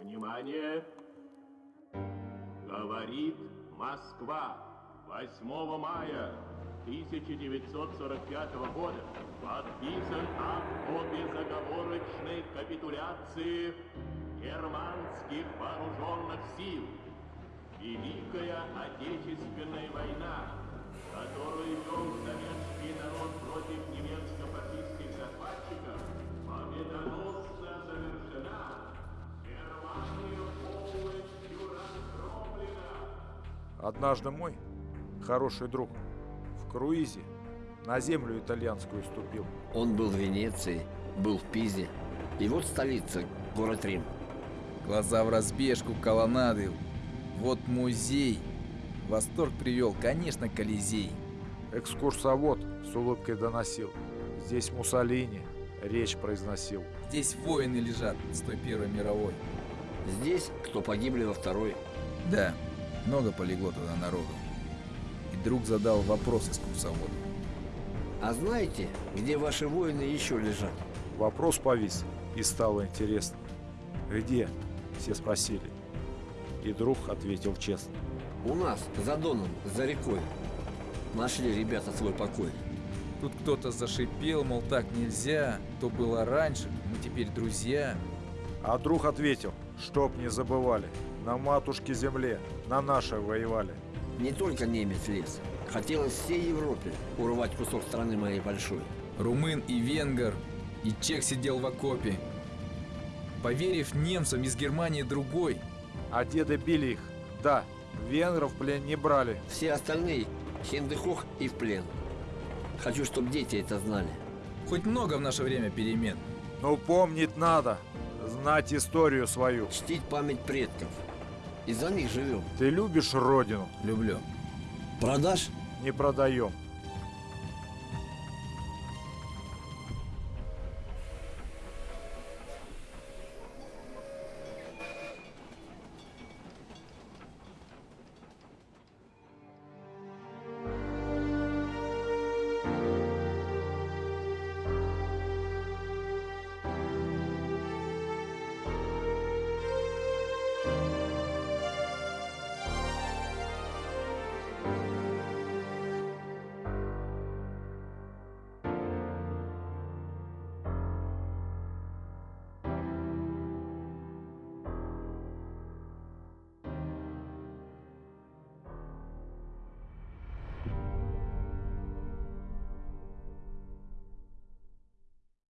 Внимание! Говорит Москва. 8 мая 1945 года подписан акт о безоговорочной капитуляции германских вооруженных сил. Великая Отечественная война, которую Однажды мой хороший друг в круизе на землю итальянскую ступил. Он был в Венеции, был в Пизе. И вот столица, город Рим. Глаза в разбежку, колоннады. Вот музей. Восторг привел, конечно, Колизей. Экскурсовод с улыбкой доносил. Здесь Муссолини речь произносил. Здесь воины лежат с той Первой мировой. Здесь, кто погибли во второй. Да, много полегло тогда народу. И друг задал вопрос экскурсоводу. А знаете, где ваши воины еще лежат? Вопрос повис, и стало интересно. Где? Все спросили. И друг ответил честно. У нас, за Доном, за рекой. Нашли ребята свой покой. Тут кто-то зашипел, мол, так нельзя. То было раньше, мы теперь друзья. А друг ответил, чтоб не забывали. На матушке земле, на нашей воевали. Не только немец лез. Хотелось всей Европе урвать кусок страны моей большой. Румын и венгер, и чех сидел в окопе. Поверив немцам из Германии другой, А деды били их. Да, венгров в плен не брали. Все остальные хендехох и в плен. Хочу, чтобы дети это знали. хоть много в наше время перемен. Но помнить надо. Знать историю свою. Чтить память предков. Из-за них живем. Ты любишь родину? Люблю. Продашь? Не продаем.